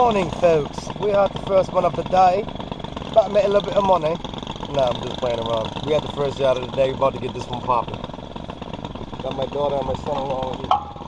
morning, folks. We had the first one of the day. About to make a little bit of money. No, I'm just playing around. We had the first shot of the day. we're About to get this one popping. Got my daughter and my son along with me.